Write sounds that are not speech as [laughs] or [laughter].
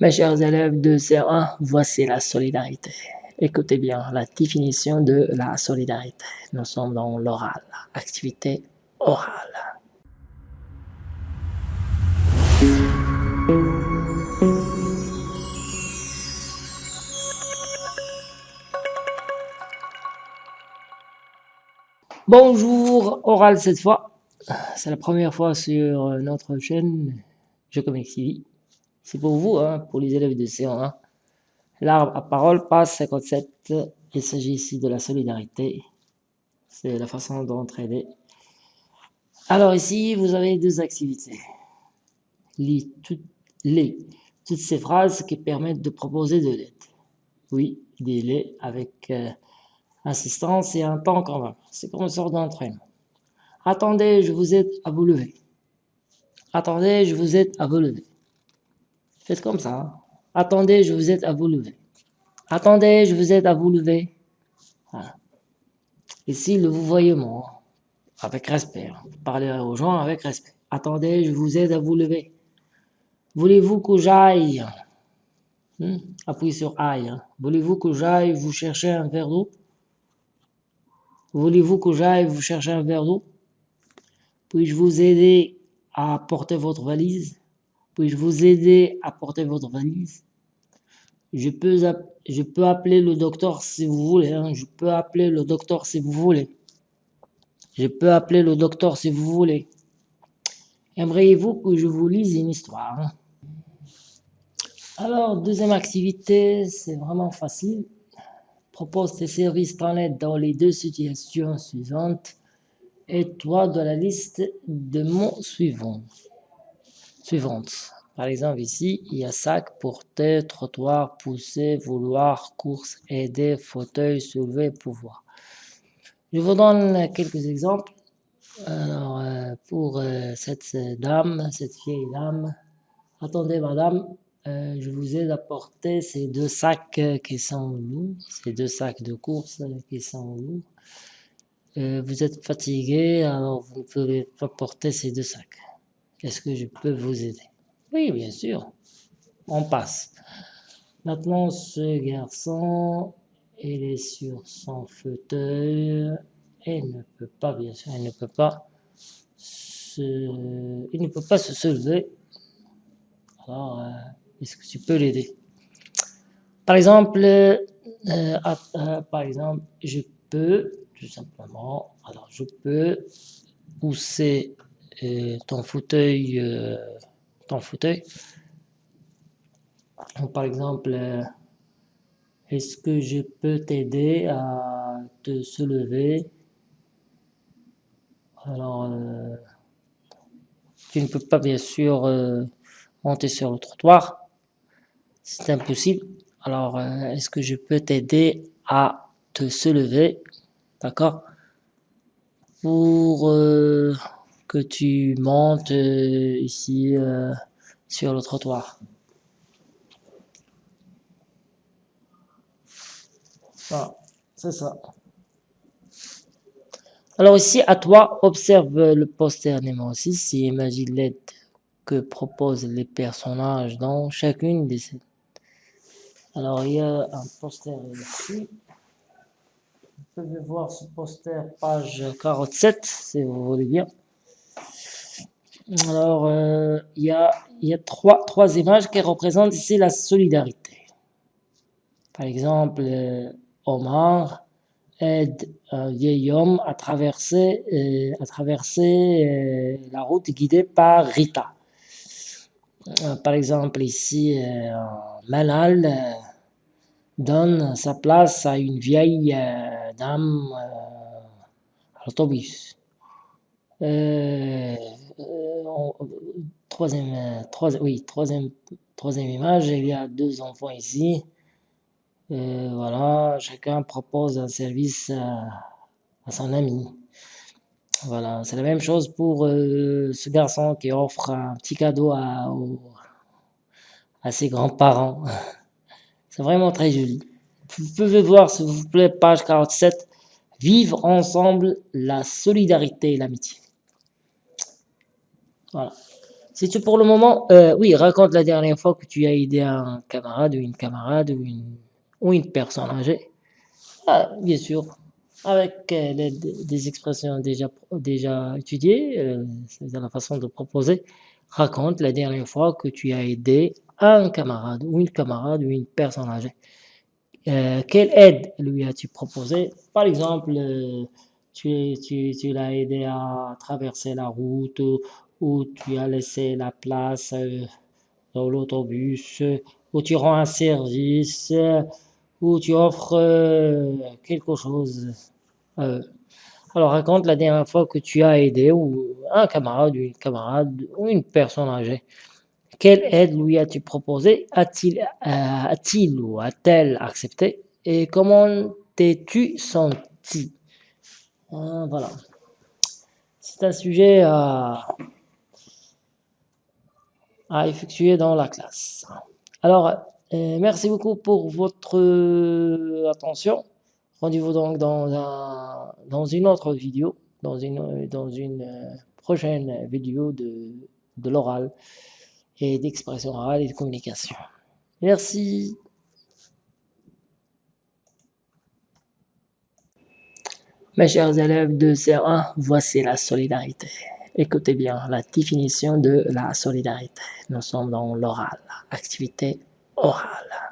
Mes chers élèves de CE1, voici la solidarité. Écoutez bien la définition de la solidarité. Nous sommes dans l'oral, activité orale. Bonjour, oral cette fois. C'est la première fois sur notre chaîne Je Comics TV. C'est pour vous, hein, pour les élèves de C1. L'arbre à parole, passe 57. Il s'agit ici de la solidarité. C'est la façon d'entraider. Alors ici, vous avez deux activités. Les, toutes, les, toutes ces phrases qui permettent de proposer de l'aide. Oui, des les avec euh, assistance et un temps quand même. C'est comme une sorte d'entraînement. Attendez, je vous aide à vous lever. Attendez, je vous aide à vous lever. Faites comme ça. Attendez, je vous aide à vous lever. Attendez, je vous aide à vous lever. Ici, le vous voyez moi, avec respect. Parlez aux gens avec respect. Attendez, je vous aide à vous lever. Voulez-vous que j'aille hmm? Appuyez sur aille. Hein. Voulez-vous que j'aille vous chercher un verre d'eau? Voulez-vous que j'aille vous chercher un verre d'eau? Puis-je vous aider à porter votre valise? Puis-je vous aider à porter votre valise? Je peux, je peux appeler le docteur si vous voulez. Hein. Je peux appeler le docteur si vous voulez. Je peux appeler le docteur si vous voulez. Aimeriez-vous que je vous lise une histoire hein? Alors, deuxième activité, c'est vraiment facile. Propose tes services aide dans les deux situations suivantes et toi de la liste de mots suivants suivantes. Par exemple, ici, il y a sac, porter, trottoir, pousser, vouloir, course, aider, fauteuil, soulever, pouvoir. Je vous donne quelques exemples. Alors, euh, pour euh, cette dame, cette vieille dame, attendez madame, euh, je vous aide à porter ces deux sacs qui sont lourds, ces deux sacs de course qui sont lourds. vous êtes fatigué, alors vous ne pouvez pas porter ces deux sacs. Est-ce que je peux vous aider? Oui, bien sûr. On passe. Maintenant, ce garçon, il est sur son fauteuil et ne peut pas, bien sûr, il ne peut pas se, il ne peut pas se soulever. Alors, euh, est-ce que tu peux l'aider? Par exemple, euh, euh, par exemple, je peux, tout simplement, alors je peux pousser ton fauteuil, euh, ton fauteuil. par exemple, euh, est-ce que je peux t'aider à te soulever? Alors, euh, tu ne peux pas bien sûr monter sur le trottoir, c'est impossible. Alors, est-ce que je peux t'aider à te soulever? D'accord Pour que tu montes euh, ici euh, sur le trottoir. Voilà, c'est ça. Alors ici, à toi, observe le poster numéro 6 et imagine l'aide que proposent les personnages dans chacune des scènes. Alors il y a un poster ici. Vous pouvez voir ce poster page 47 si vous voulez bien. Alors, euh, il y a, trois, images qui représentent ici la solidarité. Par exemple, euh, Omar aide un vieil homme à traverser, euh, à traverser la route guidée par Rita. par exemple, ici, Manal donne sa place à une vieille dame à l'autobus. Troisième, troisième, oui, troisième, troisième image, il y a deux enfants ici. Euh, voilà, chacun propose un service à, son ami. Voilà, c'est la même chose pour euh, ce garçon qui offre un petit cadeau à, à ses grands-parents. [laughs] C'est vraiment très joli. Vous pouvez voir, s'il vous plaît, page 47, Vivre ensemble la solidarité et l'amitié. Voilà. Tu pour le moment, euh, oui, raconte la dernière fois que tu as aidé un camarade ou une camarade ou une, ou une personne âgée. Ah, bien sûr, avec euh, des expressions déjà, déjà étudiées, euh, c'est la façon de proposer, raconte la dernière fois que tu as aidé un camarade ou une camarade ou une personne âgée. Euh, quelle aide lui as-tu proposé? Par exemple, tu, tu, tu l'as aidé à traverser la route ou, ou tu as laissé la place euh, dans l'autobus ou tu rends un service ou tu offres euh, quelque chose. Euh, alors raconte la dernière fois que tu as aidé ou un camarade, une ou une personne âgée. Quelle aide lui as-tu proposé A-t-il euh, ou a-t-elle accepté? Et comment t'es-tu senti? Euh, Voilà. C'est un sujet à, à effectuer dans la classe. Alors, euh, merci beaucoup pour votre euh, attention. Rendez-vous donc dans, un, dans une autre vidéo, dans une, dans une euh, prochaine vidéo de, de l'oral et d'expression orale et de communication. Merci. Mes chers élèves de CE1, voici la solidarité. Écoutez bien la définition de la solidarité. Nous sommes dans l'oral, activité orale.